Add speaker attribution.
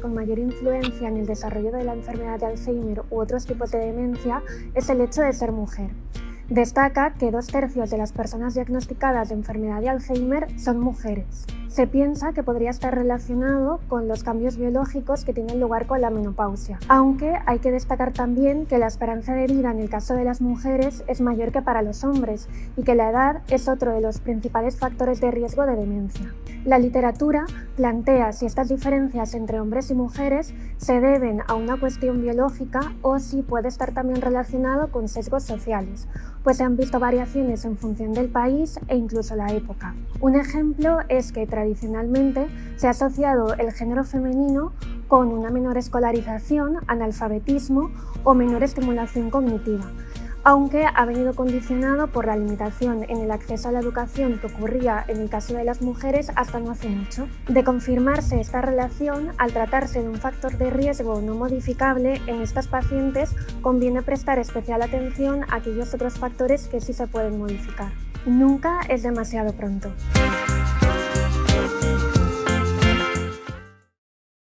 Speaker 1: con mayor influencia en el desarrollo de la enfermedad de Alzheimer u otros tipos de demencia es el hecho de ser mujer. Destaca que dos tercios de las personas diagnosticadas de enfermedad de Alzheimer son mujeres. Se piensa que podría estar relacionado con los cambios biológicos que tienen lugar con la menopausia, aunque hay que destacar también que la esperanza de vida en el caso de las mujeres es mayor que para los hombres y que la edad es otro de los principales factores de riesgo de demencia. La literatura plantea si estas diferencias entre hombres y mujeres se deben a una cuestión biológica o si puede estar también relacionado con sesgos sociales, pues se han visto variaciones en función del país e incluso la época. Un ejemplo es que tradicionalmente se ha asociado el género femenino con una menor escolarización, analfabetismo o menor estimulación cognitiva, aunque ha venido condicionado por la limitación en el acceso a la educación que ocurría en el caso de las mujeres hasta no hace mucho. De confirmarse esta relación, al tratarse de un factor de riesgo no modificable, en estas pacientes conviene prestar especial atención a aquellos otros factores que sí se pueden modificar. Nunca es demasiado pronto.